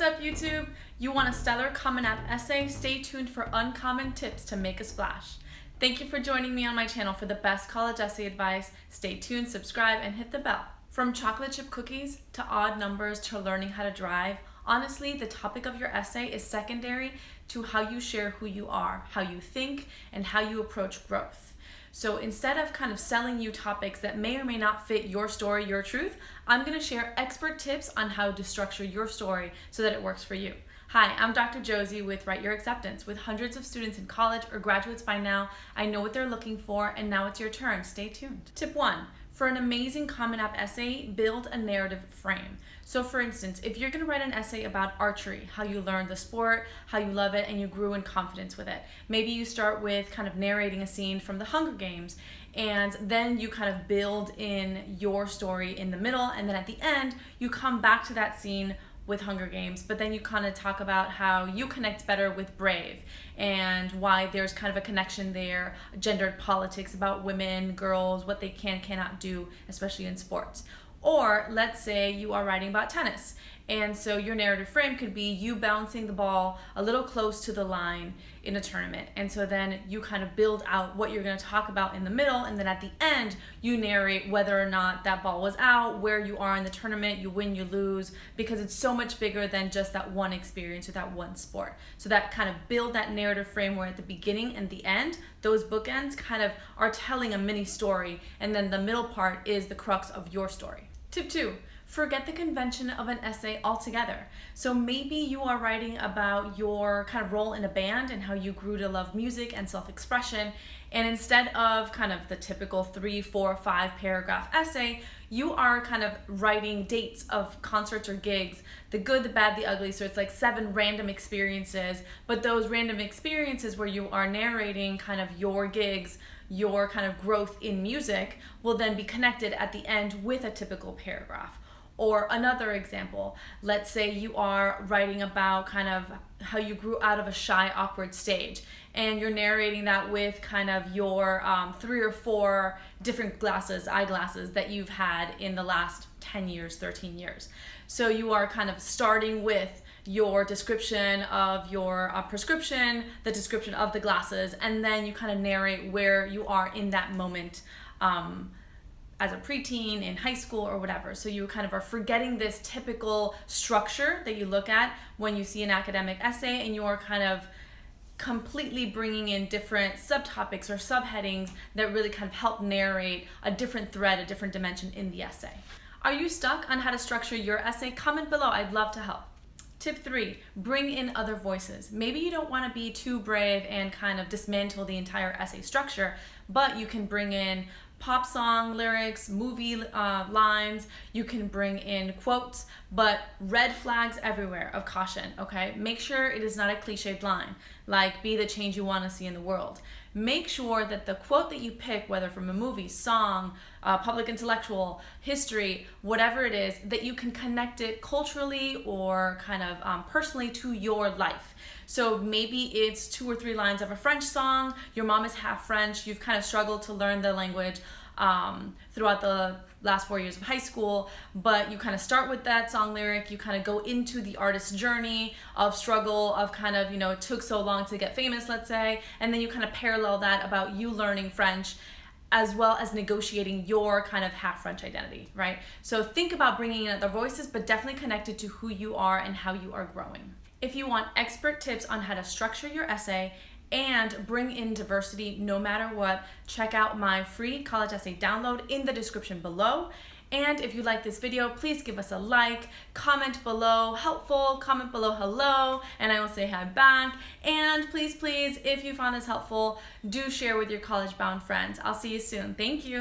what's up YouTube? You want a stellar Common App essay? Stay tuned for uncommon tips to make a splash. Thank you for joining me on my channel for the best college essay advice. Stay tuned, subscribe, and hit the bell. From chocolate chip cookies to odd numbers to learning how to drive, honestly, the topic of your essay is secondary to how you share who you are, how you think, and how you approach growth. So instead of kind of selling you topics that may or may not fit your story, your truth, I'm gonna share expert tips on how to structure your story so that it works for you. Hi, I'm Dr. Josie with Write Your Acceptance. With hundreds of students in college or graduates by now, I know what they're looking for and now it's your turn. Stay tuned. Tip one, for an amazing Common App essay, build a narrative frame. So for instance, if you're gonna write an essay about archery, how you learned the sport, how you love it, and you grew in confidence with it. Maybe you start with kind of narrating a scene from the Hunger Games, and then you kind of build in your story in the middle, and then at the end, you come back to that scene with Hunger Games, but then you kind of talk about how you connect better with Brave and why there's kind of a connection there, gendered politics about women, girls, what they can, cannot do, especially in sports. Or let's say you are writing about tennis and so your narrative frame could be you bouncing the ball a little close to the line in a tournament. And so then you kind of build out what you're going to talk about in the middle. And then at the end, you narrate whether or not that ball was out, where you are in the tournament, you win, you lose, because it's so much bigger than just that one experience or that one sport. So that kind of build that narrative frame where at the beginning and the end, those bookends kind of are telling a mini story. And then the middle part is the crux of your story. Tip two, forget the convention of an essay altogether. So maybe you are writing about your kind of role in a band and how you grew to love music and self-expression. And instead of kind of the typical three, four, five paragraph essay, you are kind of writing dates of concerts or gigs, the good, the bad, the ugly. So it's like seven random experiences, but those random experiences where you are narrating kind of your gigs, your kind of growth in music will then be connected at the end with a typical paragraph. Or another example, let's say you are writing about kind of how you grew out of a shy, awkward stage and you're narrating that with kind of your um, three or four different glasses, eyeglasses that you've had in the last 10 years, 13 years. So you are kind of starting with your description of your uh, prescription, the description of the glasses, and then you kind of narrate where you are in that moment um, as a preteen, in high school, or whatever. So you kind of are forgetting this typical structure that you look at when you see an academic essay, and you are kind of completely bringing in different subtopics or subheadings that really kind of help narrate a different thread, a different dimension in the essay. Are you stuck on how to structure your essay? Comment below, I'd love to help. Tip three, bring in other voices. Maybe you don't want to be too brave and kind of dismantle the entire essay structure, but you can bring in pop song lyrics, movie uh, lines, you can bring in quotes, but red flags everywhere of caution, okay? Make sure it is not a cliched line, like be the change you want to see in the world. Make sure that the quote that you pick, whether from a movie, song, uh, public intellectual, history, whatever it is, that you can connect it culturally or kind of um, personally to your life. So maybe it's two or three lines of a French song, your mom is half French, you've kind of struggled to learn the language um, throughout the last four years of high school, but you kind of start with that song lyric, you kind of go into the artist's journey of struggle, of kind of, you know, it took so long to get famous, let's say, and then you kind of parallel that about you learning French as well as negotiating your kind of half French identity, right? So think about bringing in other voices, but definitely connected to who you are and how you are growing. If you want expert tips on how to structure your essay and bring in diversity no matter what, check out my free college essay download in the description below. And if you like this video, please give us a like, comment below helpful, comment below hello, and I will say hi back. And please, please, if you found this helpful, do share with your college bound friends. I'll see you soon. Thank you.